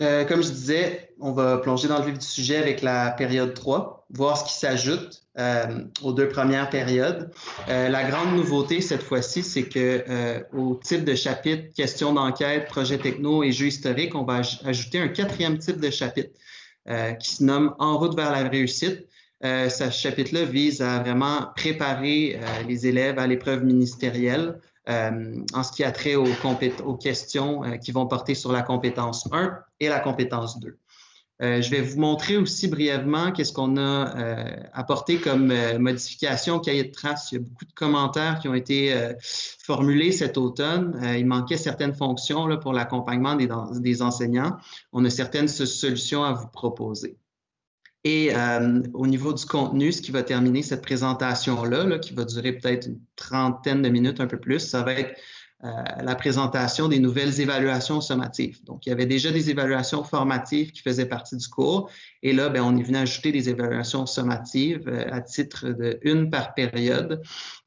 Euh, comme je disais, on va plonger dans le vif du sujet avec la période 3, voir ce qui s'ajoute euh, aux deux premières périodes. Euh, la grande nouveauté cette fois-ci, c'est que euh, au type de chapitre questions d'enquête, projet techno et jeux historiques, on va ajouter un quatrième type de chapitre euh, qui se nomme En route vers la réussite. ce chapitre-là vise à vraiment préparer les élèves à l'épreuve ministérielle en ce qui a trait aux, aux questions qui vont porter sur la compétence 1 et la compétence 2. Euh, je vais vous montrer aussi brièvement qu'est-ce qu'on a euh, apporté comme euh, modification au cahier de traces. Il y a beaucoup de commentaires qui ont été formulés cet automne. il manquait certaines fonctions pour l'accompagnement des, enseignants. On a certaines solutions à vous proposer. Et au niveau du contenu, ce qui va terminer cette présentation-là, là, qui va durer peut-être une trentaine de minutes, un peu plus, ça va être euh, la présentation des nouvelles évaluations sommatives. Donc, il y avait déjà des évaluations formatives qui faisaient partie du cours. Et là, ben, on est venu ajouter des évaluations sommatives euh, à titre de une par période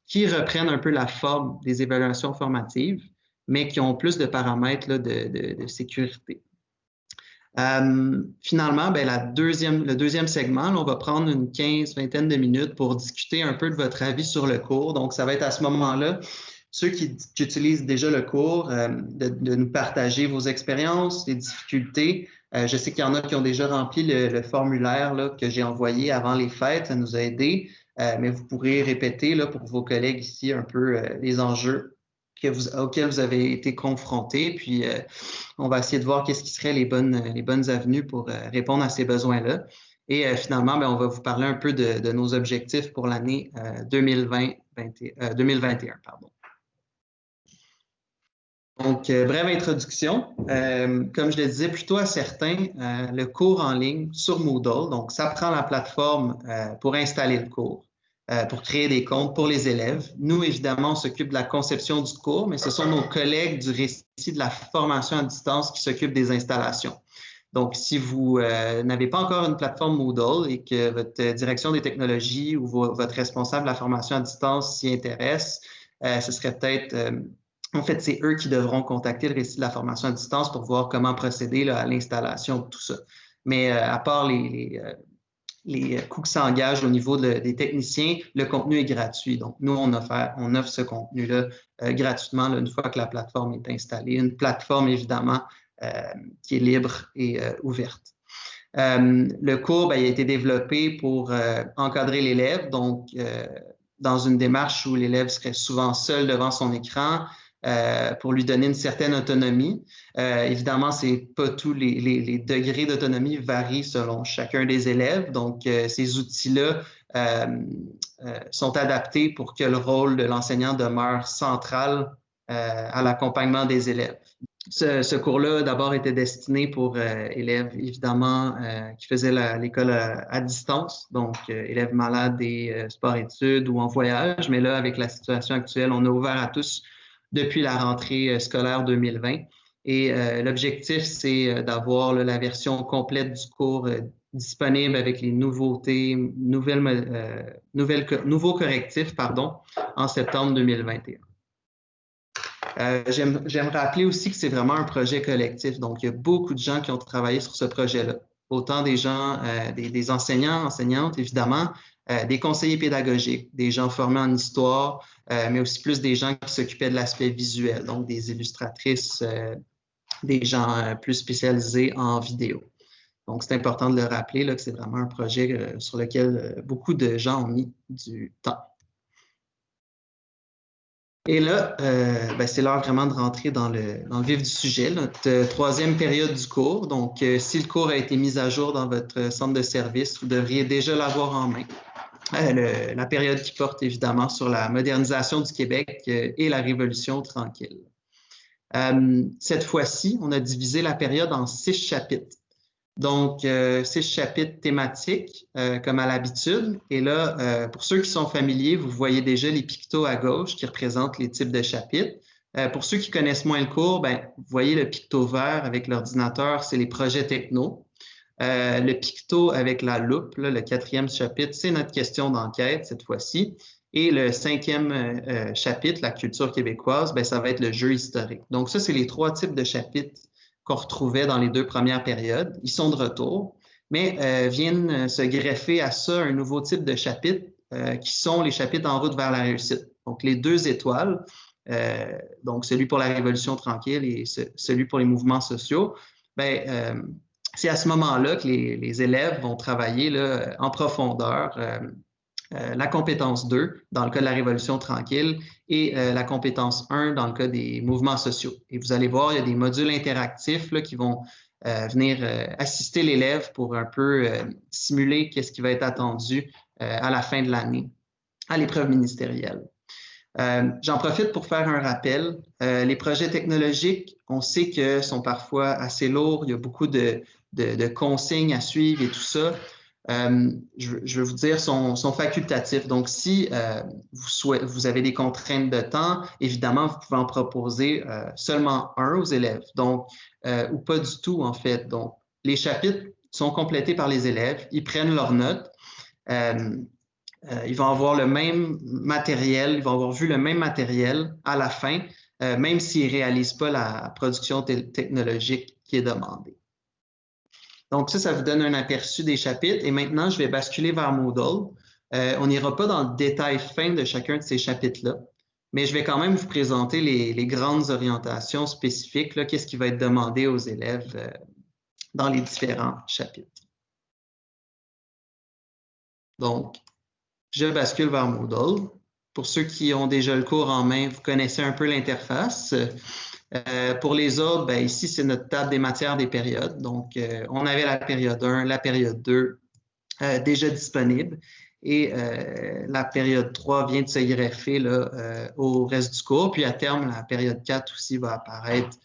qui reprennent un peu la forme des évaluations formatives, mais qui ont plus de paramètres là, de, de, sécurité. Euh, finalement, ben, la deuxième, le deuxième segment, là, on va prendre une quinze, vingtaine de minutes pour discuter un peu de votre avis sur le cours. Donc, ça va être à ce moment-là ceux qui, utilisent déjà le cours, euh, de, nous partager vos expériences, les difficultés. Euh, je sais qu'il y en a qui ont déjà rempli le, formulaire là, que j'ai envoyé avant les fêtes, ça nous a aidés, euh, mais vous pourrez répéter là, pour vos collègues ici un peu les enjeux que vous, auxquels vous avez été confrontés. Puis, on va essayer de voir qu'est-ce qui seraient les bonnes, les bonnes avenues pour répondre à ces besoins-là. Et finalement, bien, on va vous parler un peu de, de nos objectifs pour l'année 2020, 2021. Pardon. Donc, euh, brève introduction. Euh, comme je le disais plutôt à certains, euh, le cours en ligne sur Moodle, donc ça prend la plateforme pour installer le cours, pour créer des comptes pour les élèves. Nous, évidemment, on s'occupe de la conception du cours, mais ce sont nos collègues du récit de la formation à distance qui s'occupent des installations. Donc, si vous n'avez pas encore une plateforme Moodle et que votre direction des technologies ou votre responsable de la formation à distance s'y intéresse, ce serait peut-être en fait, c'est eux qui devront contacter le récit de la formation à distance pour voir comment procéder à l'installation de tout ça. Mais euh, à part les, les, euh, coûts qui s'engagent au niveau des techniciens, le contenu est gratuit. Donc, nous, on offre, ce contenu-là euh, gratuitement une fois que la plateforme est installée. Une plateforme, évidemment, qui est libre et ouverte. le cours ben, a été développé pour encadrer l'élève, donc dans une démarche où l'élève serait souvent seul devant son écran, euh, pour lui donner une certaine autonomie. Euh, évidemment, c'est pas tous les, degrés d'autonomie varient selon chacun des élèves. Donc, euh, ces outils-là sont adaptés pour que le rôle de l'enseignant demeure central à l'accompagnement des élèves. Ce, cours-là, d'abord, était destiné pour élèves, évidemment, qui faisaient l'école à, à, distance, donc élèves malades des sports-études ou en voyage. Mais là, avec la situation actuelle, on a ouvert à tous depuis la rentrée euh, scolaire 2020. Et euh, l'objectif, c'est euh, d'avoir la version complète du cours disponible avec les nouveautés, nouvelles, nouveaux correctifs pardon, en septembre 2021. Euh, J'aime rappeler aussi que c'est vraiment un projet collectif. Donc, il y a beaucoup de gens qui ont travaillé sur ce projet-là. Autant des gens, des, des, enseignants, enseignantes, évidemment, euh, des conseillers pédagogiques, des gens formés en histoire, euh, mais aussi plus des gens qui s'occupaient de l'aspect visuel, donc des illustratrices, euh, des gens plus spécialisés en vidéo. Donc, c'est important de le rappeler là, que c'est vraiment un projet sur lequel beaucoup de gens ont mis du temps. Et là, ben, c'est l'heure vraiment de rentrer dans le, vif du sujet, notre troisième période du cours. Donc, si le cours a été mis à jour dans votre centre de service, vous devriez déjà l'avoir en main. Euh, la période qui porte évidemment sur la modernisation du Québec euh, et la Révolution tranquille. Euh, cette fois-ci, on a divisé la période en six chapitres. Donc, six chapitres thématiques, comme à l'habitude. Et là, pour ceux qui sont familiers, vous voyez déjà les pictos à gauche qui représentent les types de chapitres. pour ceux qui connaissent moins le cours, ben, vous voyez le picto vert avec l'ordinateur, c'est les projets techno. Euh, le picto avec la loupe, le quatrième chapitre, c'est notre question d'enquête cette fois-ci. Et le cinquième euh, euh, chapitre, la culture québécoise, ben, ça va être le jeu historique. Donc ça, c'est les trois types de chapitres qu'on retrouvait dans les deux premières périodes. Ils sont de retour, mais viennent se greffer à ça un nouveau type de chapitre qui sont les chapitres en route vers la réussite. Donc, les deux étoiles, donc celui pour la révolution tranquille et celui pour les mouvements sociaux, ben, c'est à ce moment-là que les, élèves vont travailler là, en profondeur euh, euh, la compétence 2 dans le cas de la Révolution tranquille et euh, la compétence 1 dans le cas des mouvements sociaux. Et vous allez voir, il y a des modules interactifs là, qui vont venir assister l'élève pour un peu simuler qu'est-ce qui va être attendu à la fin de l'année à l'épreuve ministérielle. J'en profite pour faire un rappel. les projets technologiques, on sait que sont parfois assez lourds. Il y a beaucoup de, de, consignes à suivre et tout ça, euh, je, je, veux vous dire, sont, sont facultatifs. Donc, si euh, vous, vous, avez des contraintes de temps, évidemment, vous pouvez en proposer euh, seulement un aux élèves, donc, ou pas du tout, en fait. Donc, les chapitres sont complétés par les élèves, ils prennent leurs notes. ils vont avoir le même matériel, ils vont avoir vu le même matériel à la fin, même s'ils ne réalisent pas la production technologique qui est demandée. Donc ça, ça vous donne un aperçu des chapitres. Et maintenant, je vais basculer vers Moodle. Euh, on n'ira pas dans le détail fin de chacun de ces chapitres-là, mais je vais quand même vous présenter les, grandes orientations spécifiques, qu'est-ce qui va être demandé aux élèves euh, dans les différents chapitres. Donc, je bascule vers Moodle. Pour ceux qui ont déjà le cours en main, vous connaissez un peu l'interface. Euh, pour les autres, ben, ici, c'est notre table des matières des périodes. Donc, euh, on avait la période 1, la période 2 euh, déjà disponible et la période 3 vient de se greffer là, au reste du cours. Puis à terme, la période 4 aussi va apparaître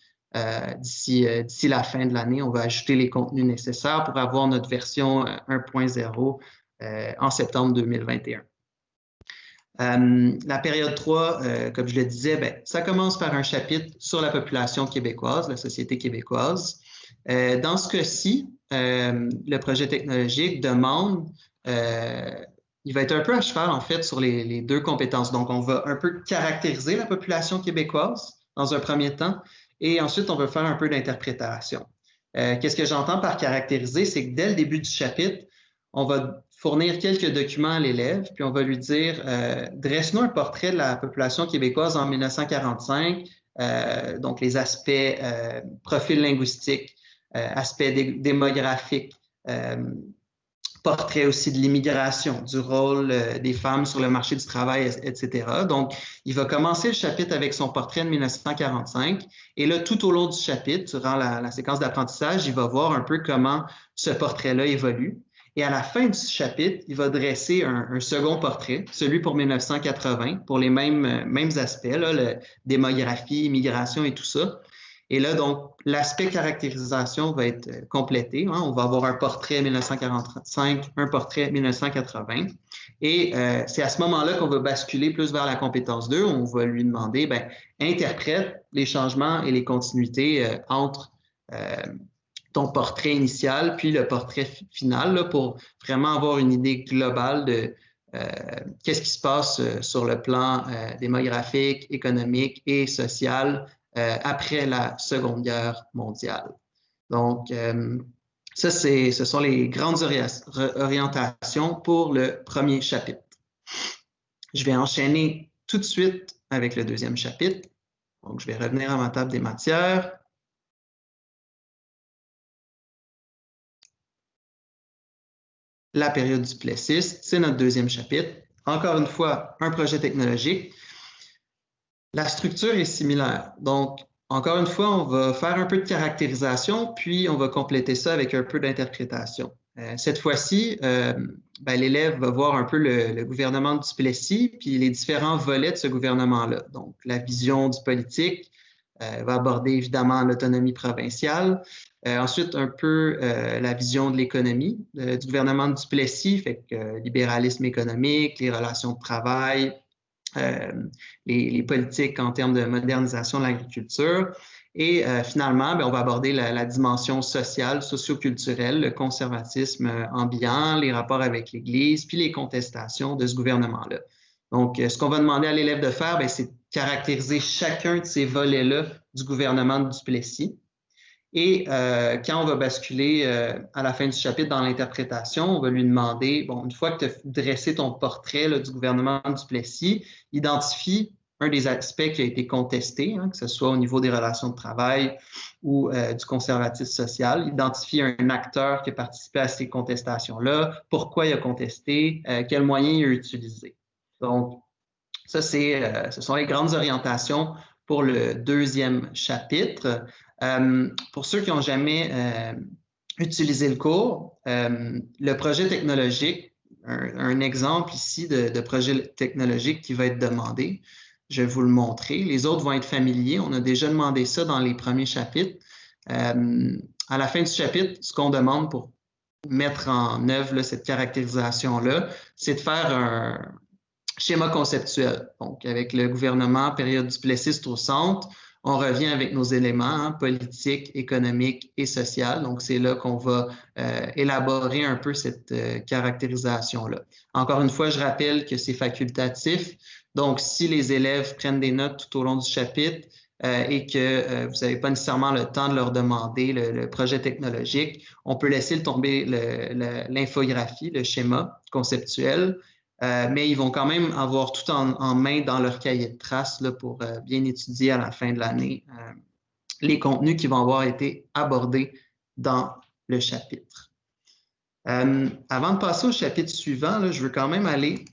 d'ici la fin de l'année. On va ajouter les contenus nécessaires pour avoir notre version 1.0 en septembre 2021. Euh, la période 3, euh, comme je le disais, ben, ça commence par un chapitre sur la population québécoise, la société québécoise. Euh, dans ce cas-ci, le projet technologique demande, il va être un peu à cheval en fait sur les, les, deux compétences. Donc, on va un peu caractériser la population québécoise dans un premier temps, et ensuite, on va faire un peu d'interprétation. Qu'est-ce que j'entends par caractériser? C'est que dès le début du chapitre, on va fournir quelques documents à l'élève, puis on va lui dire euh, dresse-nous un portrait de la population québécoise en 1945, euh, donc les aspects euh, profil linguistique, euh, aspects démographiques, portrait aussi de l'immigration, du rôle des femmes sur le marché du travail, etc. Donc, il va commencer le chapitre avec son portrait de 1945. Et là, tout au long du chapitre, durant la séquence d'apprentissage, il va voir un peu comment ce portrait-là évolue. Et à la fin du chapitre, il va dresser un, second portrait, celui pour 1980, pour les mêmes, euh, mêmes aspects, là, le, démographie, immigration et tout ça. Et là, donc, l'aspect caractérisation va être euh, complété. Hein. On va avoir un portrait 1945, un portrait 1980. Et euh, c'est à ce moment-là qu'on va basculer plus vers la compétence 2. On va lui demander, ben, interprète les changements et les continuités entre ton portrait initial, puis le portrait final, pour vraiment avoir une idée globale de euh, qu'est-ce qui se passe euh, sur le plan euh, démographique, économique et social après la Seconde Guerre mondiale. Donc, ça, ce sont les grandes orientations pour le premier chapitre. Je vais enchaîner tout de suite avec le deuxième chapitre. Donc, je vais revenir à ma table des matières. La période du Plessis. C'est notre deuxième chapitre. Encore une fois, un projet technologique. La structure est similaire. Donc, encore une fois, on va faire un peu de caractérisation, puis on va compléter ça avec un peu d'interprétation. Euh, cette fois-ci, euh, ben, l'élève va voir un peu le, gouvernement du Plessis, puis les différents volets de ce gouvernement-là. Donc, la vision du politique euh, va aborder évidemment l'autonomie provinciale, euh, ensuite, un peu euh, la vision de l'économie du gouvernement du Plessis, fait que euh, libéralisme économique, les relations de travail, les, politiques en termes de modernisation de l'agriculture. Et finalement, ben, on va aborder la, dimension sociale, socioculturelle, le conservatisme ambiant, les rapports avec l'Église, puis les contestations de ce gouvernement-là. Donc, ce qu'on va demander à l'élève de faire, ben, c'est caractériser chacun de ces volets-là du gouvernement du Plessis Et euh, quand on va basculer euh, à la fin du chapitre dans l'interprétation, on va lui demander, bon, une fois que tu as dressé ton portrait là, du gouvernement du Plessis, identifie un des aspects qui a été contesté, hein, que ce soit au niveau des relations de travail ou euh, du conservatisme social, identifie un acteur qui a participé à ces contestations-là, pourquoi il a contesté, quels moyens il a utilisés. Donc, ça, c'est, ce sont les grandes orientations pour le deuxième chapitre. Euh, pour ceux qui n'ont jamais euh, utilisé le cours, euh, le projet technologique, un, exemple ici de, projet technologique qui va être demandé, je vais vous le montrer. Les autres vont être familiers. On a déjà demandé ça dans les premiers chapitres. à la fin du chapitre, ce qu'on demande pour mettre en œuvre cette caractérisation-là, c'est de faire un schéma conceptuel. Donc, avec le gouvernement, période du Plessis au centre, on revient avec nos éléments hein, politiques, économiques et sociaux. Donc, c'est là qu'on va euh, élaborer un peu cette euh, caractérisation-là. Encore une fois, je rappelle que c'est facultatif. Donc, si les élèves prennent des notes tout au long du chapitre euh, et que vous n'avez pas nécessairement le temps de leur demander le, projet technologique, on peut laisser tomber l'infographie, le schéma conceptuel, euh, mais ils vont quand même avoir tout en, main dans leur cahier de traces pour euh, bien étudier à la fin de l'année euh, les contenus qui vont avoir été abordés dans le chapitre. avant de passer au chapitre suivant, je veux quand même aller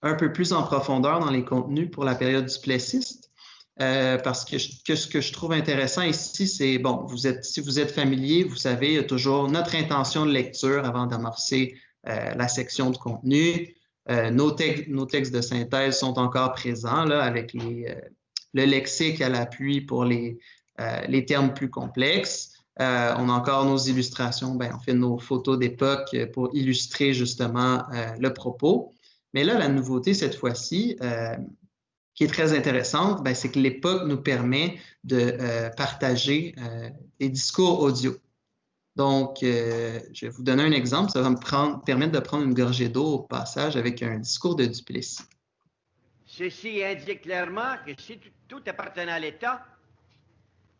un peu plus en profondeur dans les contenus pour la période du plessiste. parce que, ce que je trouve intéressant ici, c'est, bon, si vous êtes familier, vous savez, il y a toujours notre intention de lecture avant d'amorcer la section de contenu. Euh, nos, textes de synthèse sont encore présents avec euh, le lexique à l'appui pour les, euh, termes plus complexes. on a encore nos illustrations, ben, on fait nos photos d'époque pour illustrer justement le propos. Mais là, la nouveauté cette fois-ci, qui est très intéressante, ben, c'est que l'époque nous permet de partager des discours audio. Donc, euh, je vais vous donner un exemple. Ça va me permettre de prendre une gorgée d'eau au passage avec un discours de Duplessis. Ceci indique clairement que si tout appartenait à l'État,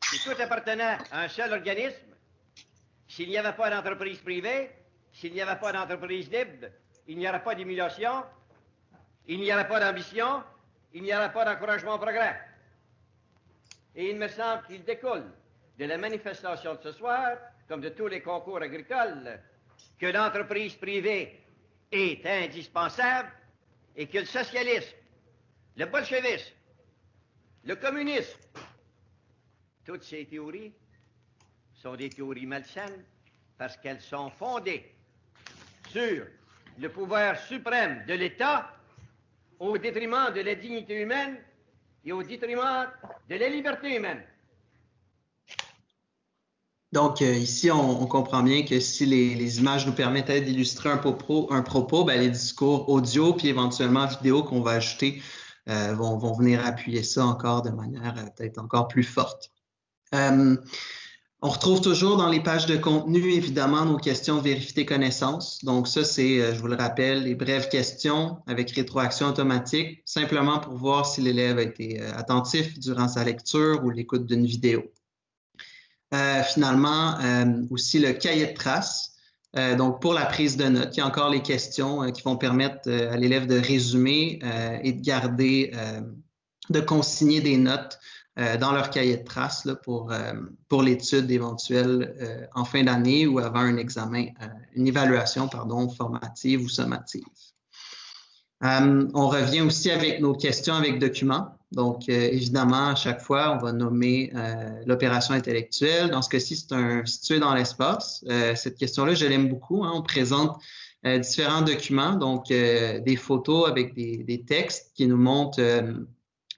si tout appartenait à un seul organisme, s'il n'y avait pas d'entreprise privée, s'il n'y avait pas d'entreprise libre, il n'y aurait pas d'émulation, il n'y aurait pas d'ambition, il n'y aurait pas d'encouragement au progrès. Et il me semble qu'il découle de la manifestation de ce soir comme de tous les concours agricoles, que l'entreprise privée est indispensable et que le socialisme, le bolchevisme, le communisme, toutes ces théories sont des théories malsaines parce qu'elles sont fondées sur le pouvoir suprême de l'État au détriment de la dignité humaine et au détriment de la liberté humaine. Donc, euh, ici, on, comprend bien que si les, images nous permettaient d'illustrer un propos, un propos ben, les discours audio puis éventuellement vidéo qu'on va ajouter euh, vont, venir appuyer ça encore de manière euh, peut-être encore plus forte. on retrouve toujours dans les pages de contenu, évidemment, nos questions vérifier connaissances. Donc, ça, c'est, je vous le rappelle, les brèves questions avec rétroaction automatique, simplement pour voir si l'élève a été attentif durant sa lecture ou l'écoute d'une vidéo. Euh, finalement, euh, aussi le cahier de traces. Euh, donc, pour la prise de notes, il y a encore les questions qui vont permettre à l'élève de résumer et de garder, de consigner des notes dans leur cahier de traces pour, pour l'étude éventuelle en fin d'année ou avant un examen, une évaluation pardon, formative ou sommative. on revient aussi avec nos questions avec documents. Donc, euh, évidemment, à chaque fois, on va nommer euh, l'opération intellectuelle. Dans ce cas-ci, c'est un situé dans l'espace. Euh, cette question-là, je l'aime beaucoup. Hein. On présente différents documents, donc des photos avec des, textes qui nous montrent,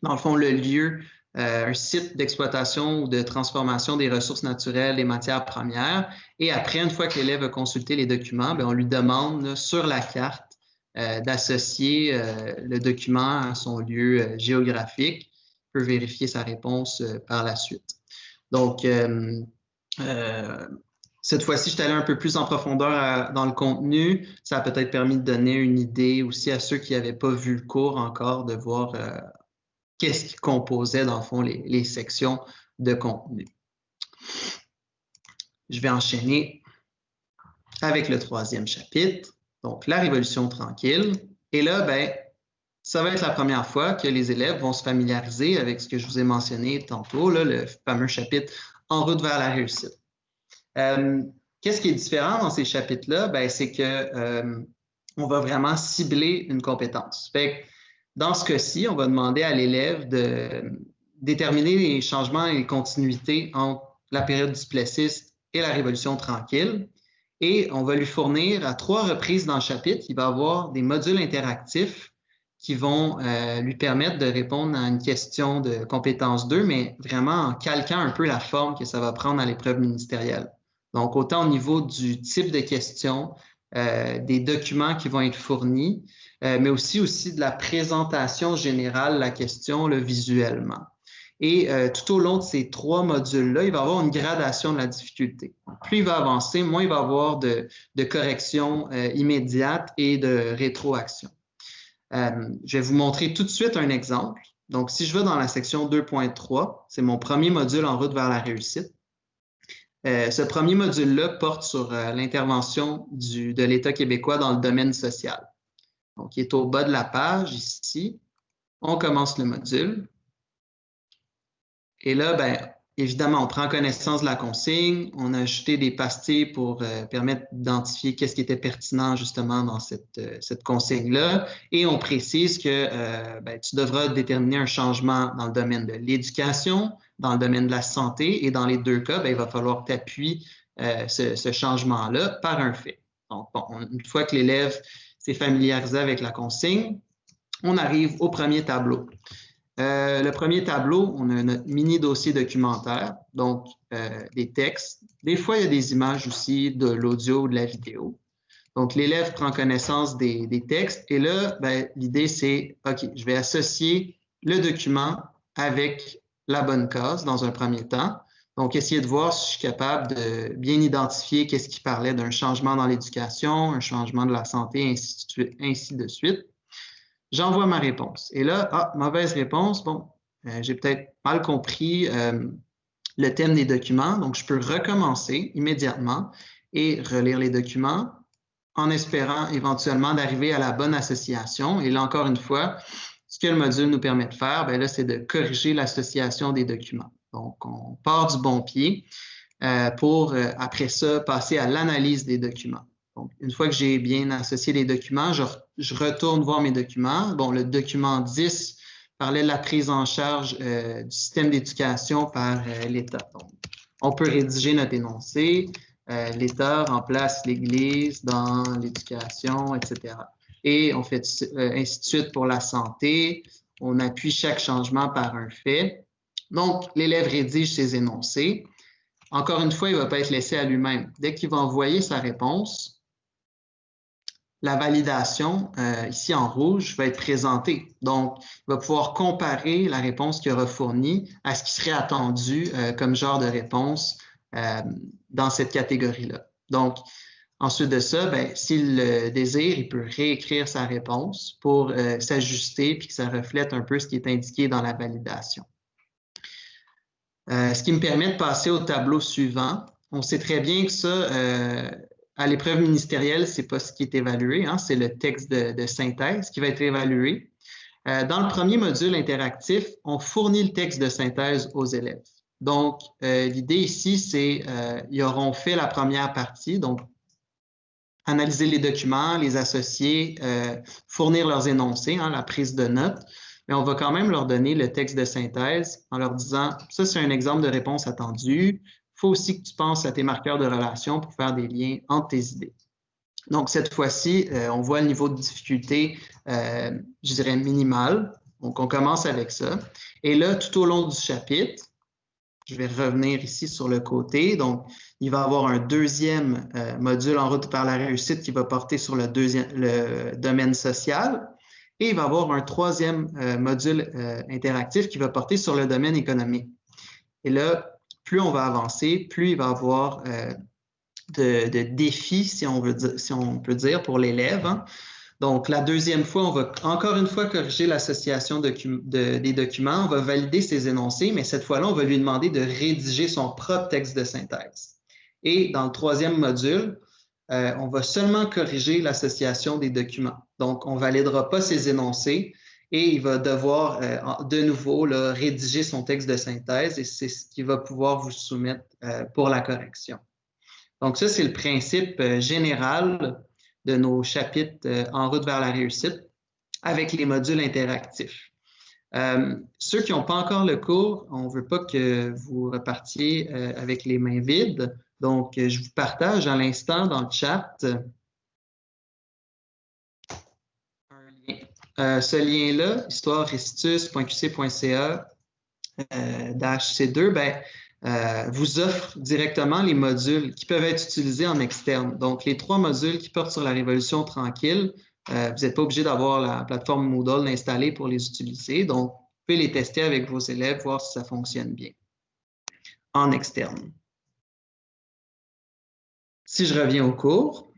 dans le fond, le lieu, un site d'exploitation ou de transformation des ressources naturelles et matières premières. Et après, une fois que l'élève a consulté les documents, bien, on lui demande sur la carte euh, d'associer euh, le document à son lieu euh, géographique, peut vérifier sa réponse par la suite. Donc, cette fois-ci, je suis allé un peu plus en profondeur dans le contenu. Ça a peut-être permis de donner une idée aussi à ceux qui n'avaient pas vu le cours encore, de voir qu'est-ce qui composait, dans le fond, les sections de contenu. Je vais enchaîner avec le troisième chapitre, donc la Révolution tranquille. Et là, ben, ça va être la première fois que les élèves vont se familiariser avec ce que je vous ai mentionné tantôt, le fameux chapitre En route vers la réussite. Euh, qu'est-ce qui est différent dans ces chapitres-là? Ben, c'est que euh, on va vraiment cibler une compétence. dans ce cas-ci, on va demander à l'élève de déterminer les changements et les continuités entre la période du Plessis et la Révolution tranquille. Et on va lui fournir à trois reprises dans le chapitre, il va avoir des modules interactifs qui vont euh, lui permettre de répondre à une question de compétence 2, mais vraiment en calquant un peu la forme que ça va prendre à l'épreuve ministérielle. Donc, autant au niveau du type de questions, euh, des documents qui vont être fournis, euh, mais aussi, aussi de la présentation générale de la question le visuellement. Et euh, tout au long de ces trois modules-là, il va y avoir une gradation de la difficulté. Plus il va avancer, moins il va y avoir de, de corrections euh, immédiates et de rétroaction. Euh, je vais vous montrer tout de suite un exemple. Donc, si je vais dans la section 2.3, c'est mon premier module en route vers la réussite. ce premier module-là porte sur l'intervention de l'État québécois dans le domaine social. Donc, il est au bas de la page ici. On commence le module. Et là, ben, évidemment, on prend connaissance de la consigne, on a ajouté des pastilles pour euh, permettre d'identifier qu'est-ce qui était pertinent justement dans cette, euh, cette consigne-là. Et on précise que euh, ben, tu devras déterminer un changement dans le domaine de l'éducation, dans le domaine de la santé, et dans les deux cas, ben, il va falloir t'appuyer ce, ce changement-là par un fait. Donc, bon, une fois que l'élève s'est familiarisé avec la consigne, on arrive au premier tableau. Euh, le premier tableau, on a notre mini dossier documentaire, donc euh, des textes. Des fois, il y a des images aussi, de l'audio, de la vidéo. Donc, l'élève prend connaissance des, textes et là, ben, l'idée, c'est, OK, je vais associer le document avec la bonne case dans un premier temps. Donc, essayer de voir si je suis capable de bien identifier qu'est-ce qui parlait d'un changement dans l'éducation, un changement de la santé, ainsi de suite j'envoie ma réponse. Et là, ah, mauvaise réponse, bon, euh, j'ai peut-être mal compris euh, le thème des documents, donc je peux recommencer immédiatement et relire les documents en espérant éventuellement d'arriver à la bonne association. Et là, encore une fois, ce que le module nous permet de faire, bien là, c'est de corriger l'association des documents. Donc, on part du bon pied euh, pour, après ça, passer à l'analyse des documents une fois que j'ai bien associé les documents, je, retourne voir mes documents. Bon, le document 10 parlait de la prise en charge euh, du système d'éducation par euh, l'État. On peut rédiger notre énoncé. Euh, L'État remplace l'Église dans l'éducation, etc. Et on fait ainsi de suite pour la santé. On appuie chaque changement par un fait. Donc, l'élève rédige ses énoncés. Encore une fois, il ne va pas être laissé à lui-même. Dès qu'il va envoyer sa réponse, la validation, euh, ici en rouge, va être présentée. Donc, il va pouvoir comparer la réponse qu'il aura fournie à ce qui serait attendu euh, comme genre de réponse euh, dans cette catégorie-là. Donc, ensuite de ça, ben, s'il le désire, il peut réécrire sa réponse pour s'ajuster puis que ça reflète un peu ce qui est indiqué dans la validation. ce qui me permet de passer au tableau suivant. On sait très bien que ça, à l'épreuve ministérielle, c'est pas ce qui est évalué, hein, c'est le texte de, synthèse qui va être évalué. Euh, dans le premier module interactif, on fournit le texte de synthèse aux élèves. Donc, euh, l'idée ici, c'est euh, ils auront fait la première partie, donc analyser les documents, les associer, euh, fournir leurs énoncés, hein, la prise de notes, mais on va quand même leur donner le texte de synthèse en leur disant, ça c'est un exemple de réponse attendue, faut aussi que tu penses à tes marqueurs de relation pour faire des liens entre tes idées. Donc, cette fois-ci, euh, on voit le niveau de difficulté, euh, je dirais, minimal. Donc, on commence avec ça. Et là, tout au long du chapitre, je vais revenir ici sur le côté. Donc, il va y avoir un deuxième euh, module en route par la réussite qui va porter sur le, deuxième, le domaine social. Et il va y avoir un troisième module interactif qui va porter sur le domaine économique. Et là, plus on va avancer, plus il va y avoir euh, de, défis, si on, peut dire, pour l'élève. Hein. Donc, la deuxième fois, on va encore une fois corriger l'association des documents, on va valider ses énoncés, mais cette fois-là, on va lui demander de rédiger son propre texte de synthèse. Et dans le troisième module, euh, on va seulement corriger l'association des documents. Donc, on ne validera pas ces énoncés et il va devoir euh, de nouveau rédiger son texte de synthèse et c'est ce qu'il va pouvoir vous soumettre euh, pour la correction. Donc, ça, c'est le principe général de nos chapitres en route vers la réussite avec les modules interactifs. ceux qui n'ont pas encore le cours, on ne veut pas que vous repartiez avec les mains vides. Donc, euh, je vous partage à l'instant dans le chat un lien. Euh, ce lien-là, histoirerestus.qc.ca euh, C2, ben, vous offre directement les modules qui peuvent être utilisés en externe. Donc, les trois modules qui portent sur la révolution tranquille, vous n'êtes pas obligé d'avoir la plateforme Moodle installée pour les utiliser. Donc, vous pouvez les tester avec vos élèves, voir si ça fonctionne bien en externe. Si je reviens au cours,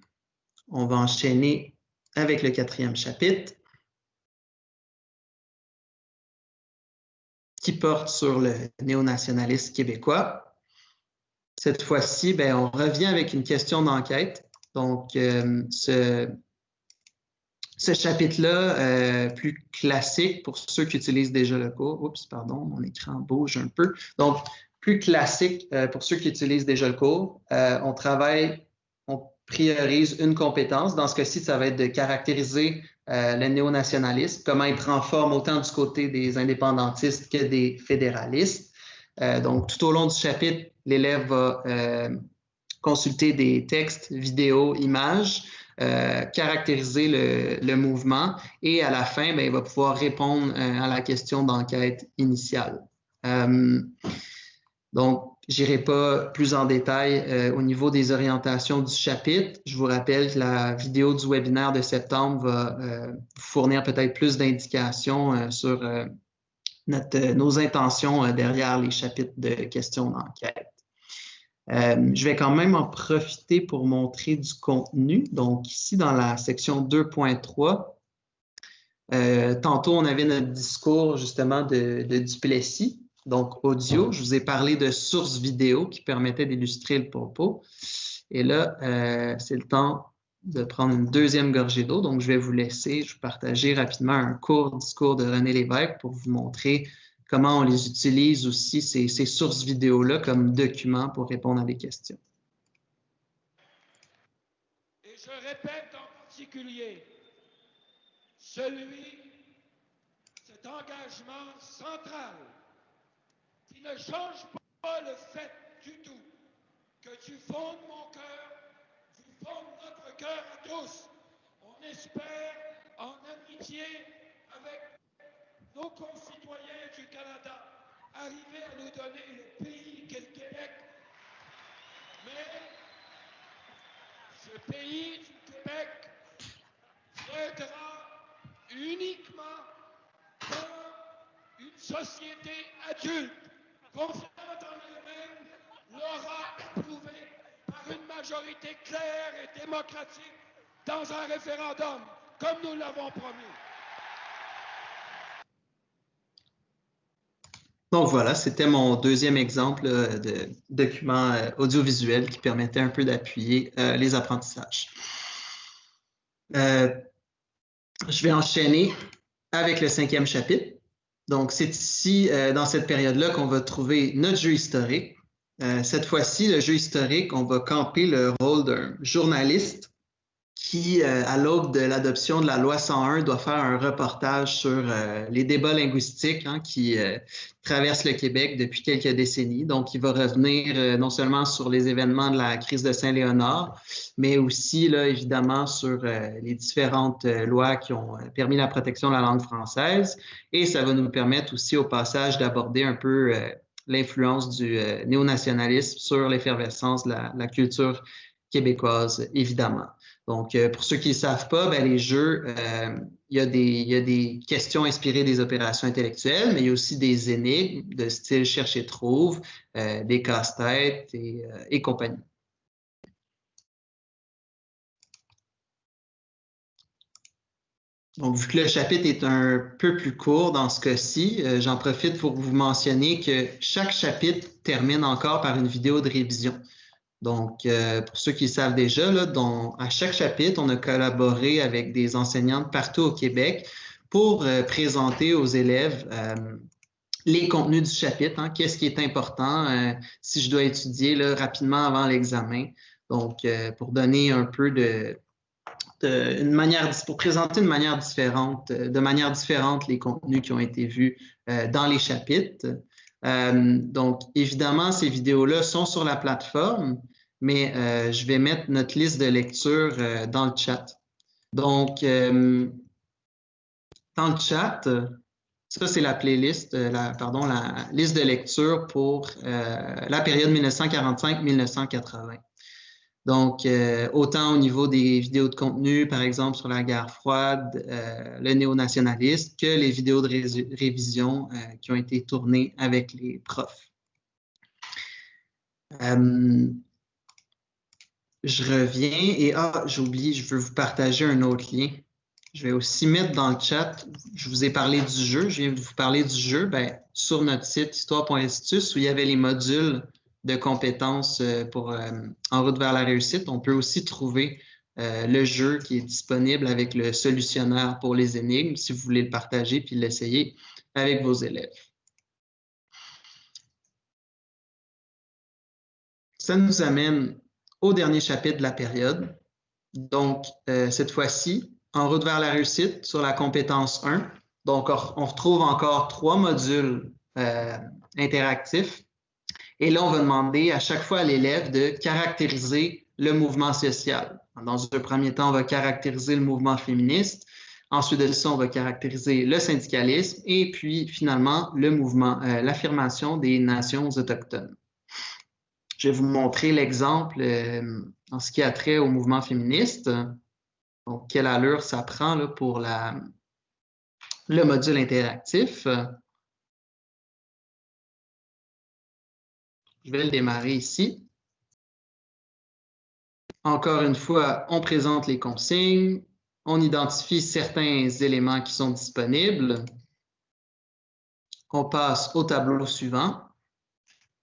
on va enchaîner avec le quatrième chapitre qui porte sur le néonationalisme québécois. Cette fois-ci, ben, on revient avec une question d'enquête. Donc, euh, ce, chapitre-là, euh, plus classique pour ceux qui utilisent déjà le cours. Oups, pardon, mon écran bouge un peu. Donc, plus classique euh, pour ceux qui utilisent déjà le cours. On travaille, priorise une compétence. Dans ce cas-ci, ça va être de caractériser euh, le néonationalisme, comment il prend forme autant du côté des indépendantistes que des fédéralistes. donc, tout au long du chapitre, l'élève va consulter des textes, vidéos, images, caractériser le, le, mouvement et à la fin, ben, il va pouvoir répondre à la question d'enquête initiale. Donc, j'irai pas plus en détail euh, au niveau des orientations du chapitre. Je vous rappelle que la vidéo du webinaire de septembre va euh, vous fournir peut-être plus d'indications euh, sur nos intentions derrière les chapitres de questions d'enquête. je vais quand même en profiter pour montrer du contenu. Donc, ici, dans la section 2.3, tantôt, on avait notre discours justement de, de Duplessis donc audio. Je vous ai parlé de sources vidéo qui permettaient d'illustrer le propos. Et là, euh, c'est le temps de prendre une deuxième gorgée d'eau. Donc, je vais vous laisser, je vais partager rapidement un court discours de René Lévesque pour vous montrer comment on les utilise aussi, ces, ces sources vidéo-là, comme documents pour répondre à des questions. Et je répète en particulier, celui, cet engagement central ne change pas le fait du tout que tu fondes mon cœur, tu fondes notre cœur à tous. On espère en amitié avec nos concitoyens du Canada arriver à nous donner le pays qu'est le Québec. Mais ce pays du Québec viendra uniquement une société adulte elle-même, l'aura approuvé par une majorité claire et démocratique dans un référendum, comme nous l'avons promis. Donc voilà, c'était mon deuxième exemple euh, de document euh, audiovisuel qui permettait un peu d'appuyer euh, les apprentissages. je vais enchaîner avec le cinquième chapitre. Donc, c'est ici, euh, dans cette période-là, qu'on va trouver notre jeu historique. Euh, cette fois-ci, le jeu historique, on va camper le rôle d'un journaliste qui, euh, à l'aube de l'adoption de la loi 101, doit faire un reportage sur euh, les débats linguistiques hein, qui euh, traversent le Québec depuis quelques décennies. Donc, il va revenir non seulement sur les événements de la crise de Saint-Léonard, mais aussi, là, évidemment, sur les différentes lois qui ont permis la protection de la langue française. Et ça va nous permettre aussi, au passage, d'aborder un peu l'influence du néonationalisme sur l'effervescence de la, la culture québécoise, évidemment. Donc, euh, pour ceux qui ne savent pas, ben, les jeux, euh, il, y a des, questions inspirées des opérations intellectuelles, mais il y a aussi des énigmes de style cherche-et-trouve, euh, des casse-têtes et, compagnie. Donc, vu que le chapitre est un peu plus court dans ce cas-ci, j'en profite pour vous mentionner que chaque chapitre termine encore par une vidéo de révision. Donc, euh, pour ceux qui le savent déjà, là, à chaque chapitre, on a collaboré avec des enseignantes partout au Québec pour euh, présenter aux élèves euh, les contenus du chapitre, hein, qu'est-ce qui est important si je dois étudier là, rapidement avant l'examen. Donc, pour donner un peu de, de, une manière, pour présenter manière différente, de manière différente les contenus qui ont été vus dans les chapitres. donc, évidemment, ces vidéos-là sont sur la plateforme, mais euh, je vais mettre notre liste de lecture euh, dans le chat. Donc, euh, dans le chat, ça c'est la playlist, la, pardon, la liste de lecture pour la période 1945-1980. Donc, autant au niveau des vidéos de contenu, par exemple sur la guerre froide, le néo-nationaliste, que les vidéos de révision qui ont été tournées avec les profs je reviens et ah, j'oublie, je veux vous partager un autre lien. Je vais aussi mettre dans le chat, je vous ai parlé du jeu, je viens de vous parler du jeu, ben, sur notre site histoire.institut où il y avait les modules de compétences euh, pour euh, en route vers la réussite, on peut aussi trouver euh, le jeu qui est disponible avec le solutionnaire pour les énigmes si vous voulez le partager puis l'essayer avec vos élèves. Ça nous amène au dernier chapitre de la période. Donc, euh, cette fois-ci, en route vers la réussite sur la compétence 1. Donc, on retrouve encore trois modules euh, interactifs. Et là, on va demander à chaque fois à l'élève de caractériser le mouvement social. Dans un premier temps, on va caractériser le mouvement féministe. Ensuite de ça, on va caractériser le syndicalisme et puis finalement le mouvement, euh, l'affirmation des nations autochtones. Je vais vous montrer l'exemple euh, en ce qui a trait au mouvement féministe. Donc, quelle allure ça prend pour le module interactif. Je vais le démarrer ici. Encore une fois, on présente les consignes, on identifie certains éléments qui sont disponibles. On passe au tableau suivant.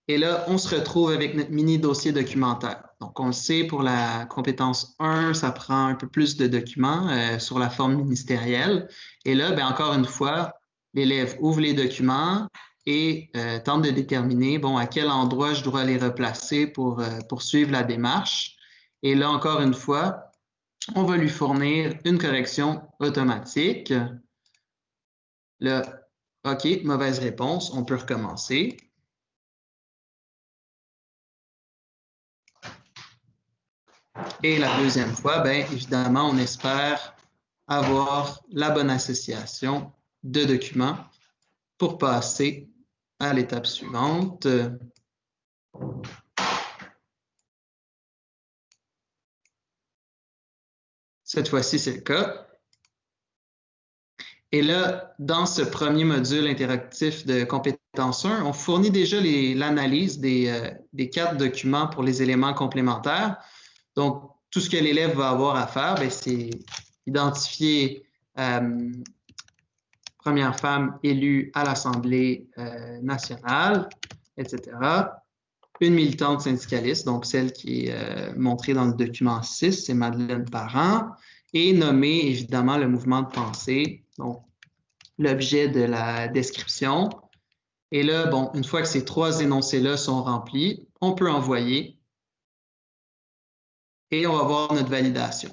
Et là, on se retrouve avec notre mini dossier documentaire. Donc, on le sait, pour la compétence 1, ça prend un peu plus de documents euh, sur la forme ministérielle. Et là, bien, encore une fois, l'élève ouvre les documents et euh, tente de déterminer, bon, à quel endroit je dois les replacer pour euh, poursuivre la démarche. Et là, encore une fois, on va lui fournir une correction automatique. Là, OK, mauvaise réponse, on peut recommencer. Et la deuxième fois, bien évidemment, on espère avoir la bonne association de documents pour passer à l'étape suivante. Cette fois-ci, c'est le cas. Et là, dans ce premier module interactif de compétence 1, on fournit déjà l'analyse des, euh, des quatre documents pour les éléments complémentaires. Donc, tout ce que l'élève va avoir à faire, ben, c'est identifier euh, première femme élue à l'Assemblée euh, nationale, etc. Une militante syndicaliste, donc celle qui est euh, montrée dans le document 6, c'est Madeleine Parent, et nommer évidemment le mouvement de pensée, donc l'objet de la description. Et là, bon, une fois que ces trois énoncés-là sont remplis, on peut envoyer et on va voir notre validation.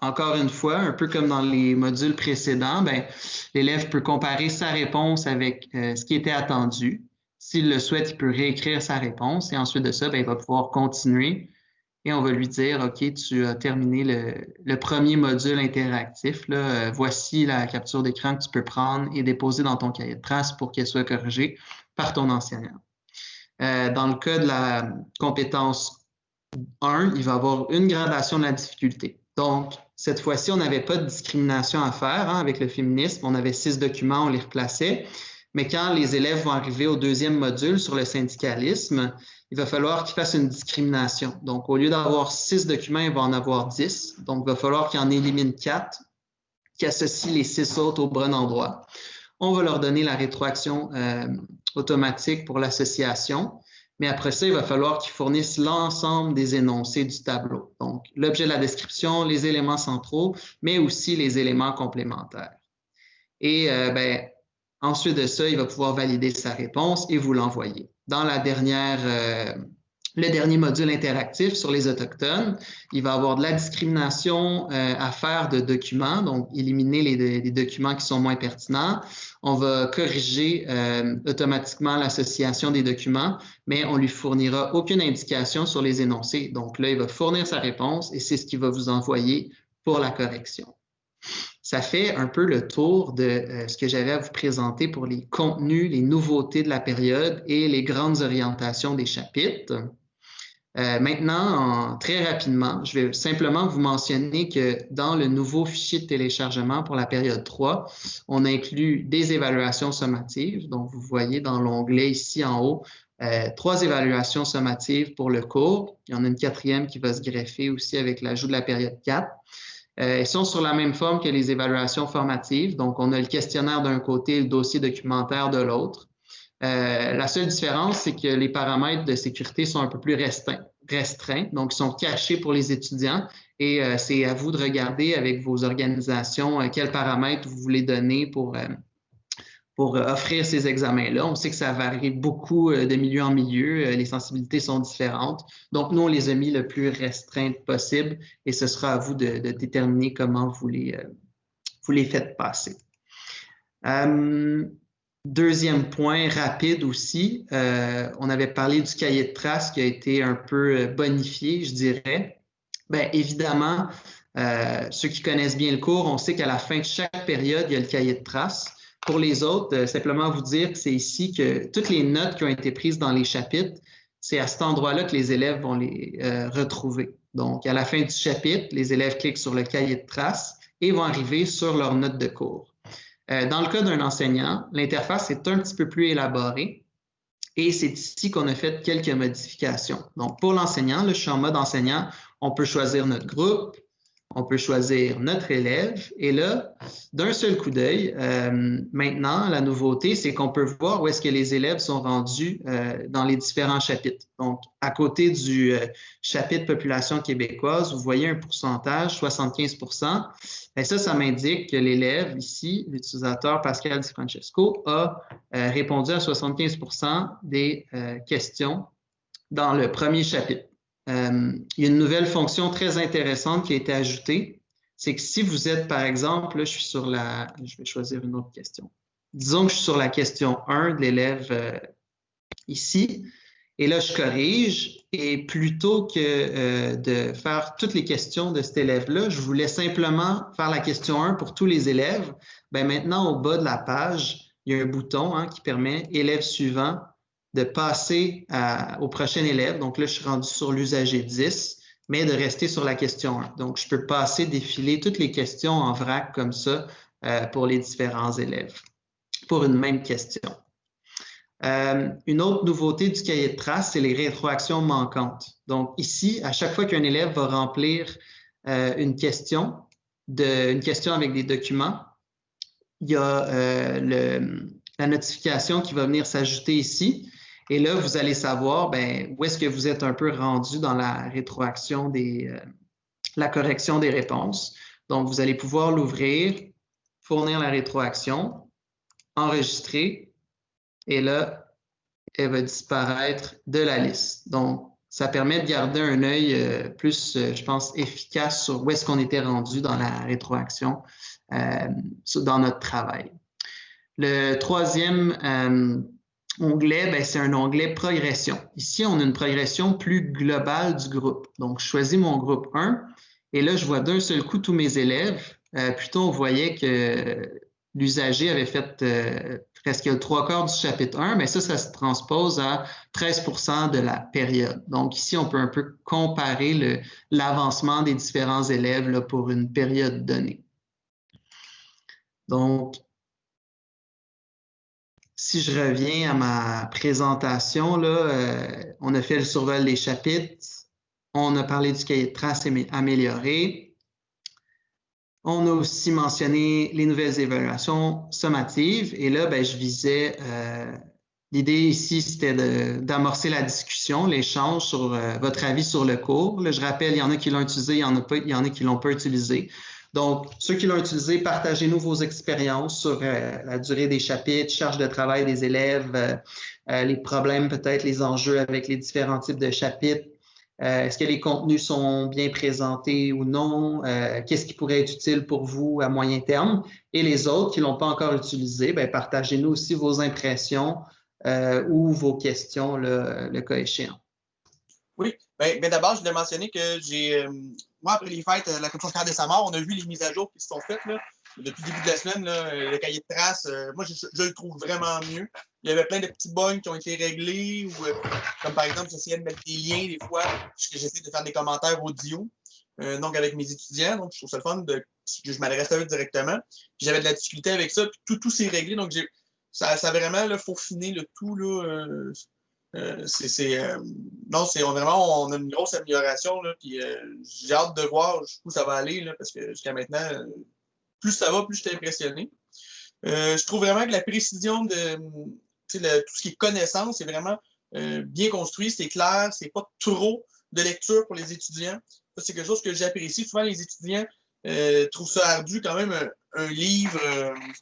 Encore une fois, un peu comme dans les modules précédents, ben, l'élève peut comparer sa réponse avec euh, ce qui était attendu. S'il le souhaite, il peut réécrire sa réponse et ensuite de ça, ben, il va pouvoir continuer et on va lui dire, OK, tu as terminé le, premier module interactif. Là, euh, voici la capture d'écran que tu peux prendre et déposer dans ton cahier de traces pour qu'elle soit corrigée par ton enseignant. Euh, dans le cas de la compétence 1, il va avoir une gradation de la difficulté. Donc, cette fois-ci, on n'avait pas de discrimination à faire hein, avec le féminisme. On avait six documents, on les replaçait. Mais quand les élèves vont arriver au deuxième module sur le syndicalisme, il va falloir qu'ils fassent une discrimination. Donc, au lieu d'avoir six documents, il va en avoir dix. Donc, il va falloir qu'ils en éliminent quatre, qui associent les six autres au bon endroit. On va leur donner la rétroaction euh, automatique pour l'association. Mais après ça, il va falloir qu'ils fournissent l'ensemble des énoncés du tableau. Donc, l'objet de la description, les éléments centraux, mais aussi les éléments complémentaires. Et euh, ben, ensuite de ça, il va pouvoir valider sa réponse et vous l'envoyer. Dans la dernière, euh, le dernier module interactif sur les autochtones. Il va avoir de la discrimination euh, à faire de documents, donc éliminer les, documents qui sont moins pertinents. On va corriger euh, automatiquement l'association des documents, mais on lui fournira aucune indication sur les énoncés. Donc là, il va fournir sa réponse et c'est ce qu'il va vous envoyer pour la correction. Ça fait un peu le tour de euh, ce que j'avais à vous présenter pour les contenus, les nouveautés de la période et les grandes orientations des chapitres. Euh, maintenant, très rapidement, je vais simplement vous mentionner que dans le nouveau fichier de téléchargement pour la période 3, on inclut des évaluations sommatives. Donc, vous voyez dans l'onglet ici en haut, euh, trois évaluations sommatives pour le cours. Il y en a une quatrième qui va se greffer aussi avec l'ajout de la période 4. Euh, elles sont sur la même forme que les évaluations formatives. Donc, on a le questionnaire d'un côté et le dossier documentaire de l'autre. Euh, la seule différence, c'est que les paramètres de sécurité sont un peu plus restreints, donc ils sont cachés pour les étudiants et euh, c'est à vous de regarder avec vos organisations euh, quels paramètres vous voulez donner pour, offrir ces examens-là. On sait que ça varie beaucoup de milieu en milieu, les sensibilités sont différentes. Donc, nous, on les a mis le plus restreintes possible et ce sera à vous de, déterminer comment vous les faites passer. Deuxième point rapide aussi, euh, on avait parlé du cahier de traces qui a été un peu euh, bonifié, je dirais. Bien, évidemment, euh, ceux qui connaissent bien le cours, on sait qu'à la fin de chaque période, il y a le cahier de traces. Pour les autres, simplement vous dire que c'est ici que toutes les notes qui ont été prises dans les chapitres, c'est à cet endroit-là que les élèves vont les retrouver. Donc, à la fin du chapitre, les élèves cliquent sur le cahier de traces et vont arriver sur leurs notes de cours. Euh, dans le cas d'un enseignant, l'interface est un petit peu plus élaborée et c'est ici qu'on a fait quelques modifications. Donc, pour l'enseignant, suis en mode enseignant, on peut choisir notre groupe, on peut choisir notre élève. Et là, d'un seul coup d'œil, euh, maintenant, la nouveauté, c'est qu'on peut voir où est-ce que les élèves sont rendus euh, dans les différents chapitres. Donc, à côté du euh, chapitre population québécoise, vous voyez un pourcentage, 75% Et ça, ça m'indique que l'élève ici, l'utilisateur Pascal Di Francesco, a répondu à 75% des questions dans le premier chapitre. Euh, il y a une nouvelle fonction très intéressante qui a été ajoutée. C'est que si vous êtes, par exemple, là, je suis sur la, je vais choisir une autre question. Disons que je suis sur la question 1 de l'élève euh, ici, et là, je corrige, et plutôt que euh, de faire toutes les questions de cet élève-là, je voulais simplement faire la question 1 pour tous les élèves. Ben maintenant, au bas de la page, il y a un bouton hein, qui permet élève suivant de passer au prochain élève. Donc là, je suis rendu sur l'usager 10, mais de rester sur la question 1. Donc, je peux passer, défiler toutes les questions en vrac comme ça euh, pour les différents élèves pour une même question. Euh, une autre nouveauté du cahier de traces, c'est les rétroactions manquantes. Donc ici, à chaque fois qu'un élève va remplir euh, une question, une question avec des documents, il y a la notification qui va venir s'ajouter ici. Et là, vous allez savoir ben, où est-ce que vous êtes un peu rendu dans la rétroaction des, euh, la correction des réponses. Donc, vous allez pouvoir l'ouvrir, fournir la rétroaction, enregistrer, et là, elle va disparaître de la liste. Donc, ça permet de garder un œil euh, plus, euh, je pense, efficace sur où est-ce qu'on était rendu dans la rétroaction dans notre travail. Le troisième onglet, ben, c'est un onglet progression. Ici, on a une progression plus globale du groupe. Donc, je choisis mon groupe 1 et là, je vois d'un seul coup tous mes élèves. Euh, plutôt, on voyait que l'usager avait fait euh, presque le trois quarts du chapitre 1, mais ça, ça se transpose à 13% de la période. Donc, ici, on peut un peu comparer l'avancement des différents élèves pour une période donnée. Donc, si je reviens à ma présentation, là, euh, on a fait le survol des chapitres, on a parlé du cahier de traces amélioré, on a aussi mentionné les nouvelles évaluations sommatives et là, ben, je visais euh, L'idée ici, c'était d'amorcer la discussion, l'échange sur votre avis sur le cours. je rappelle, il y en a qui l'ont utilisé, il y en a, pas, il y en a qui l'ont pas utilisé. Donc, ceux qui l'ont utilisé, partagez-nous vos expériences sur la durée des chapitres, charge de travail des élèves, les problèmes peut-être, les enjeux avec les différents types de chapitres, euh, est-ce que les contenus sont bien présentés ou non? Euh, qu'est-ce qui pourrait être utile pour vous à moyen terme? Et les autres qui ne l'ont pas encore utilisé, ben, partagez-nous aussi vos impressions euh, ou vos questions, le, cas échéant. Oui, bien, ben, d'abord, je voulais mentionner que j'ai, moi, après les fêtes, la commission scolaire de Samar, on a vu les mises à jour qui se sont faites. Là depuis le début de la semaine, le cahier de traces, euh, moi, je, le trouve vraiment mieux. Il y avait plein de petits bugs qui ont été réglés, ou, euh, comme par exemple, j'essayais de mettre des liens des fois, puisque j'essaie de faire des commentaires audio, euh, donc avec mes étudiants. Donc, je trouve ça le fun de, que je m'adresse à eux directement. j'avais de la difficulté avec ça, puis tout, tout s'est réglé. Donc, ça, ça a vraiment là, faufiné le tout. Là, c'est, non, c'est vraiment, on a une grosse amélioration. Là, puis j'ai hâte de voir où ça va aller, là, parce que jusqu'à maintenant, plus ça va, plus je suis impressionné. Euh, je trouve vraiment que la précision de tout ce qui est connaissance est vraiment euh, bien construit, c'est clair, c'est pas trop de lecture pour les étudiants. c'est quelque chose que j'apprécie. Souvent, les étudiants euh, trouvent ça ardu quand même un, livre,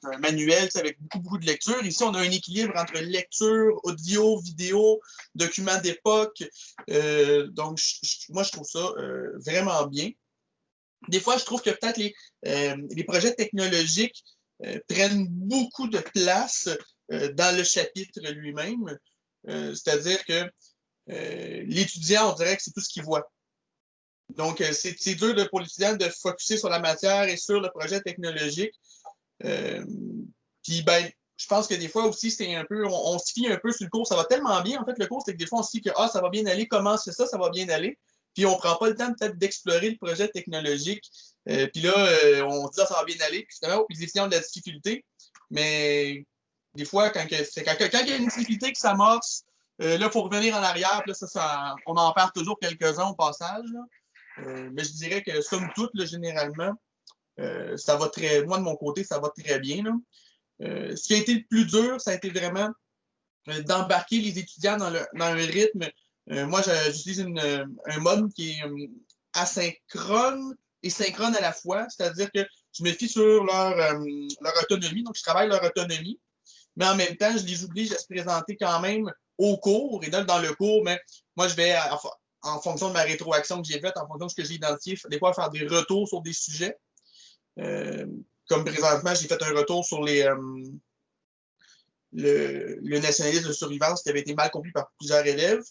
un manuel avec beaucoup, beaucoup de lecture. Ici, on a un équilibre entre lecture, audio, vidéo, documents d'époque. donc, moi, je trouve ça vraiment bien. Des fois, je trouve que peut-être les, euh, les, projets technologiques euh, prennent beaucoup de place euh, dans le chapitre lui-même. C'est-à-dire que l'étudiant, on dirait que c'est tout ce qu'il voit. Donc, c'est dur pour l'étudiant de focuser sur la matière et sur le projet technologique. Puis, ben, je pense que des fois aussi, c'est un peu, on, se fie un peu sur le cours. Ça va tellement bien, en fait, le cours, c'est que des fois, on se dit que ah, ça va bien aller, comment c'est ça, ça va bien aller? Puis on prend pas le temps peut-être d'explorer le projet technologique. Euh, puis là, euh, on dit ah, ça va bien aller. Puis finalement, les étudiants ont de la difficulté. Mais des fois, quand, quand, quand, il y a une difficulté qui s'amorce, euh, là, il faut revenir en arrière. Puis là, ça, on en perd toujours quelques-uns au passage. Mais je dirais que, somme toute, là, généralement, ça va très. Moi, de mon côté, ça va très bien. ce qui a été le plus dur, ça a été vraiment d'embarquer les étudiants dans, le, dans un rythme euh, moi, j'utilise euh, un mode qui est euh, asynchrone et synchrone à la fois, c'est-à-dire que je me fie sur leur, leur autonomie, donc je travaille leur autonomie, mais en même temps, je les oblige à se présenter quand même au cours. Et donc, dans le cours, mais moi, je vais, en fonction de ma rétroaction que j'ai faite, en fonction de ce que j'ai identifié, des fois faire des retours sur des sujets. comme présentement, j'ai fait un retour sur les, le, nationalisme de survivance qui avait été mal compris par plusieurs élèves.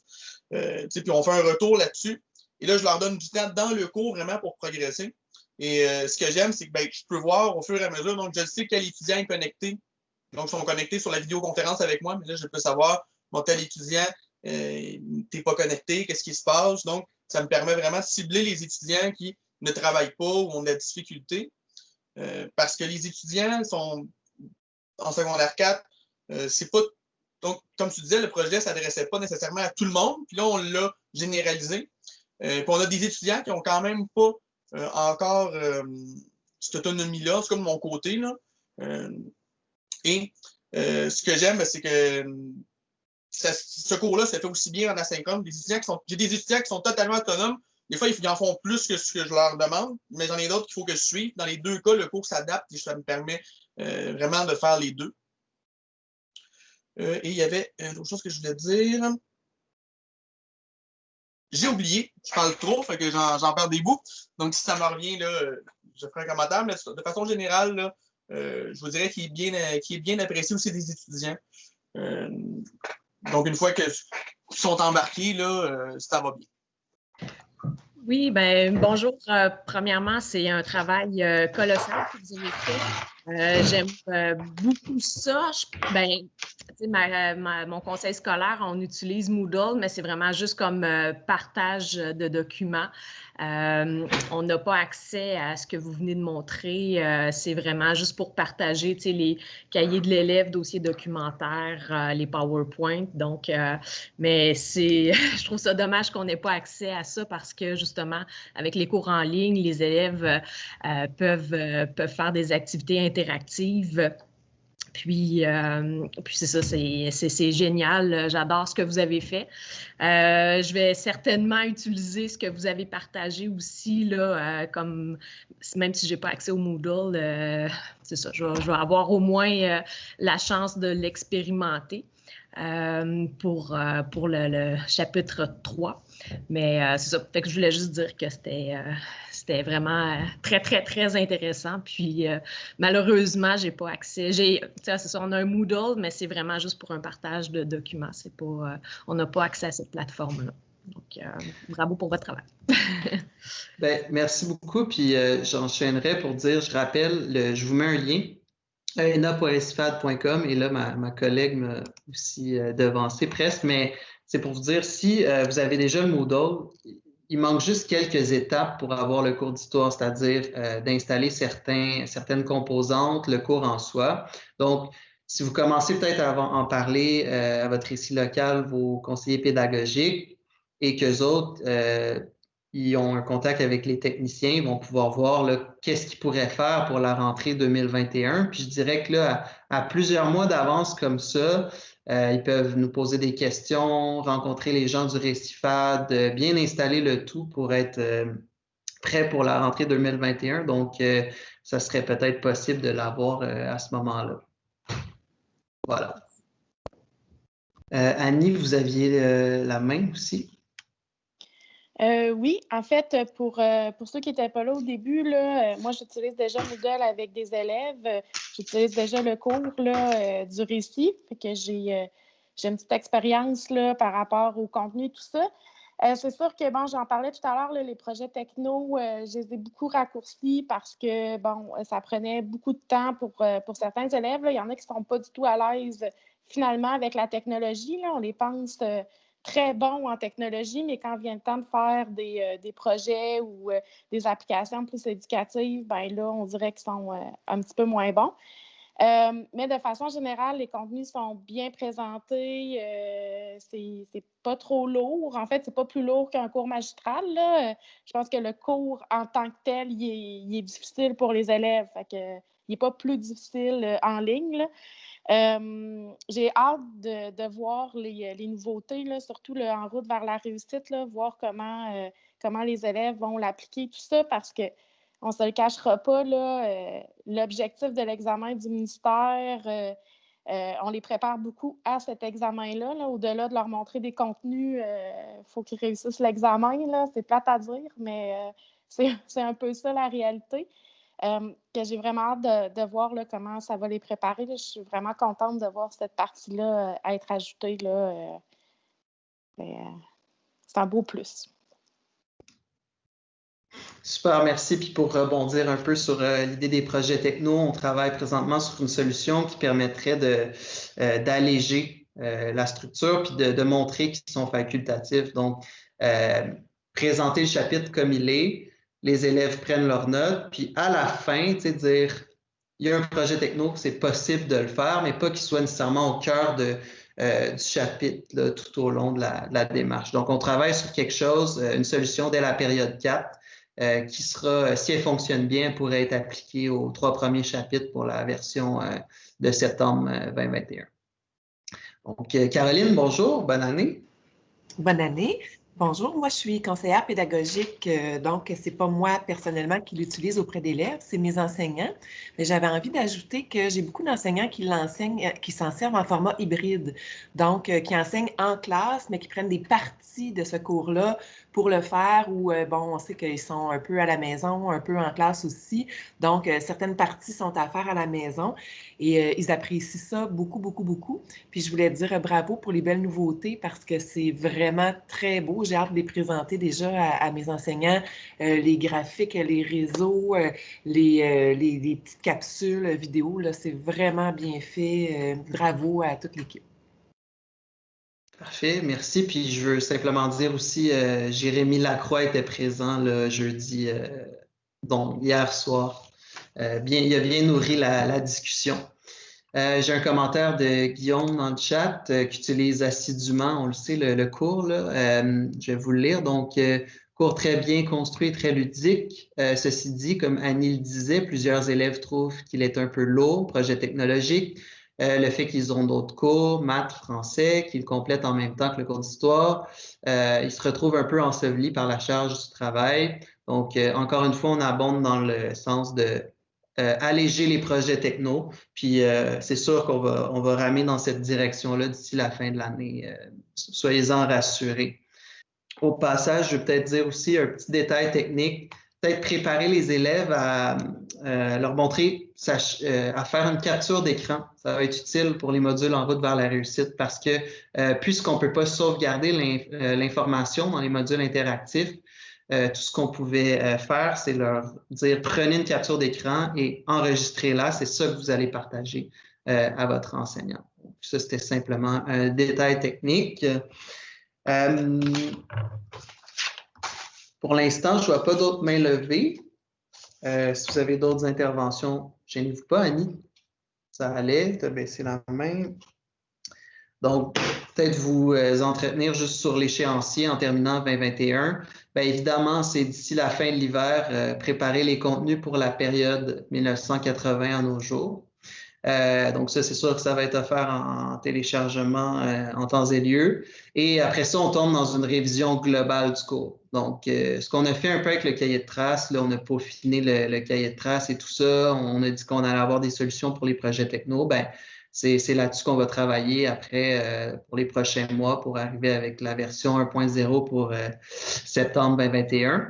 Euh, puis on fait un retour là-dessus. Et là, je leur donne du temps dans le cours vraiment pour progresser. Et euh, ce que j'aime, c'est que ben, je peux voir au fur et à mesure, donc je sais quel étudiant est connecté. Donc, ils sont connectés sur la vidéoconférence avec moi, mais là, je peux savoir, mon tel étudiant, euh, t'es pas connecté, qu'est-ce qui se passe? Donc, ça me permet vraiment de cibler les étudiants qui ne travaillent pas ou ont de la difficulté. Euh, parce que les étudiants sont en secondaire 4, euh, c'est pas. Donc, comme tu disais, le projet ne s'adressait pas nécessairement à tout le monde. Puis là, on l'a généralisé. Euh, puis on a des étudiants qui n'ont quand même pas encore cette autonomie-là, c'est comme mon côté. Là. et ce que j'aime, c'est que ce cours-là, ça fait aussi bien en asynchrone. Des étudiants qui sont, j'ai des étudiants qui sont totalement autonomes. Des fois, ils en font plus que ce que je leur demande, mais j'en ai d'autres qu'il faut que je suive. Dans les deux cas, le cours s'adapte et ça me permet vraiment de faire les deux. Euh, et il y avait une autre chose que je voulais dire. J'ai oublié, je parle trop, fait que j'en perds des bouts. Donc, si ça me revient, là, je ferai un commentaire. Mais de façon générale, euh, je vous dirais qu'il est, bien, est bien apprécié aussi des étudiants. Euh, donc, une fois qu'ils sont embarqués, là, ça va bien. Oui, ben bonjour. premièrement, c'est un travail colossal que vous avez fait. J'aime beaucoup ça. ben, mon conseil scolaire, on utilise Moodle, mais c'est vraiment juste comme euh, partage de documents. Euh, on n'a pas accès à ce que vous venez de montrer. Euh, c'est vraiment juste pour partager les cahiers de l'élève, dossiers documentaires, les PowerPoint. Donc, mais c'est, je trouve ça dommage qu'on n'ait pas accès à ça parce que justement, avec les cours en ligne, les élèves peuvent, peuvent faire des activités interactives Puis, puis c'est ça, c'est génial. J'adore ce que vous avez fait. je vais certainement utiliser ce que vous avez partagé aussi, là, comme même si je n'ai pas accès au Moodle, c'est ça, je vais, avoir au moins la chance de l'expérimenter. Euh, pour, euh, pour le, chapitre 3. Mais euh, c'est ça. Fait que je voulais juste dire que c'était, c'était vraiment très, très, très intéressant. Puis malheureusement, j'ai pas accès. J'ai, c'est ça, on a un Moodle, mais c'est vraiment juste pour un partage de documents. C'est pas, on n'a pas accès à cette plateforme-là. Donc, bravo pour votre travail. ben, merci beaucoup. Puis j'enchaînerai pour dire, je rappelle, je vous mets un lien ena.esfad.com et là, ma, collègue m'a aussi euh, devancé presque, mais c'est pour vous dire, si euh, vous avez déjà le Moodle, il manque juste quelques étapes pour avoir le cours d'histoire, c'est-à-dire euh, d'installer certaines composantes, le cours en soi. Donc, si vous commencez peut-être à en parler à votre récit local, vos conseillers pédagogiques, et qu'eux autres ils ont un contact avec les techniciens, ils vont pouvoir voir qu'est-ce qu'ils pourraient faire pour la rentrée 2021. Puis je dirais que là, à, plusieurs mois d'avance comme ça, euh, ils peuvent nous poser des questions, rencontrer les gens du Récifad, euh, bien installer le tout pour être euh, prêt pour la rentrée 2021. Donc, ça serait peut-être possible de l'avoir à ce moment-là. Voilà. Annie, vous aviez la main aussi? Euh, oui, en fait, pour, euh, pour ceux qui n'étaient pas là au début, là, euh, moi, j'utilise déjà Moodle avec des élèves. J'utilise déjà le cours là, du récit. Fait que j'ai, une petite expérience par rapport au contenu, tout ça. c'est sûr que, bon, j'en parlais tout à l'heure, les projets techno, je les ai beaucoup raccourcis parce que, bon, ça prenait beaucoup de temps pour, pour certains élèves. Il y en a qui ne sont pas du tout à l'aise finalement avec la technologie. Là. On les pense très bons en technologie, mais quand vient le temps de faire des, euh, projets ou euh, des applications plus éducatives, ben là, on dirait qu'ils sont euh, un petit peu moins bons. mais de façon générale, les contenus sont bien présentés. c'est pas trop lourd. En fait, c'est pas plus lourd qu'un cours magistral. Je pense que le cours en tant que tel, il est, difficile pour les élèves. il n'est pas plus difficile en ligne. Euh, j'ai hâte de, voir les, nouveautés, surtout en route vers la réussite, voir comment, euh, comment les élèves vont l'appliquer, tout ça, parce qu'on ne se le cachera pas, euh, l'objectif de l'examen du ministère, on les prépare beaucoup à cet examen-là. -là, au delà de leur montrer des contenus, il faut qu'ils réussissent l'examen. C'est plate à dire, mais c'est un peu ça la réalité. Euh, que j'ai vraiment hâte de, voir comment ça va les préparer. Je suis vraiment contente de voir cette partie-là euh, être ajoutée. Là, euh, c'est un beau plus. Super, merci. Puis pour rebondir un peu sur l'idée des projets techno, on travaille présentement sur une solution qui permettrait d'alléger la structure puis de, de montrer qu'ils sont facultatifs. Donc, présenter le chapitre comme il est, les élèves prennent leurs notes, puis à la fin, tu sais, dire, il y a un projet techno, c'est possible de le faire, mais pas qu'il soit nécessairement au cœur euh, du chapitre tout au long de la, démarche. Donc, on travaille sur quelque chose, euh, une solution dès la période 4, euh, qui sera, si elle fonctionne bien, pourrait être appliquée aux trois premiers chapitres pour la version de septembre 2021. Donc, Caroline, bonjour, bonne année. Bonne année. Bonjour, moi je suis conseillère pédagogique, euh, donc c'est pas moi personnellement qui l'utilise auprès d'élèves, c'est mes enseignants. Mais j'avais envie d'ajouter que j'ai beaucoup d'enseignants qui l'enseignent, euh, qui s'en servent en format hybride, donc euh, qui enseignent en classe, mais qui prennent des parties de ce cours-là pour le faire ou, euh, bon, on sait qu'ils sont un peu à la maison, un peu en classe aussi. Donc, euh, certaines parties sont à faire à la maison et euh, ils apprécient ça beaucoup, beaucoup, beaucoup. Puis, je voulais dire bravo pour les belles nouveautés parce que c'est vraiment très beau. J'ai hâte de les présenter déjà à, mes enseignants. les graphiques, les réseaux, les, les, les, petites capsules vidéo, c'est vraiment bien fait. bravo à toute l'équipe. Parfait, merci. Puis je veux simplement dire aussi, euh, Jérémy Lacroix était présent le jeudi, euh, donc hier soir. Euh, bien, il a bien nourri la, discussion. J'ai un commentaire de Guillaume dans le chat qui utilise assidûment, on le sait, le, cours. Je vais vous le lire. Donc, cours très bien construit, très ludique. ceci dit, comme Annie le disait, plusieurs élèves trouvent qu'il est un peu lourd, projet technologique. Euh, le fait qu'ils ont d'autres cours, maths, français, qu'ils complètent en même temps que le cours d'histoire. Euh, ils se retrouvent un peu ensevelis par la charge du travail. Donc, euh, encore une fois, on abonde dans le sens de alléger les projets techno. Puis, c'est sûr qu'on va, on va ramer dans cette direction-là d'ici la fin de l'année. Soyez-en rassurés. Au passage, je vais peut-être dire aussi un petit détail technique peut-être préparer les élèves à euh, leur montrer euh, à faire une capture d'écran. Ça va être utile pour les modules en route vers la réussite parce que euh, puisqu'on ne peut pas sauvegarder l'information dans les modules interactifs, tout ce qu'on pouvait faire, c'est leur dire prenez une capture d'écran et enregistrez-la. C'est ça que vous allez partager à votre enseignant. ça, c'était simplement un détail technique. Pour l'instant, je ne vois pas d'autres mains levées. Euh, si vous avez d'autres interventions, gênez-vous pas, Annie. Ça allait, tu as baissé la main. Donc, peut-être vous euh, entretenir juste sur l'échéancier en terminant 2021. Bien évidemment, c'est d'ici la fin de l'hiver, euh, préparer les contenus pour la période 1980 à nos jours. Euh, donc ça, c'est sûr que ça va être offert en, téléchargement euh, en temps et lieu. Et après ça, on tombe dans une révision globale du cours. Donc, euh, ce qu'on a fait un peu avec le cahier de traces, là, on a peaufiné le, le cahier de traces et tout ça. On a dit qu'on allait avoir des solutions pour les projets techno. Ben, c'est là-dessus qu'on va travailler après pour les prochains mois pour arriver avec la version 1.0 pour septembre 2021.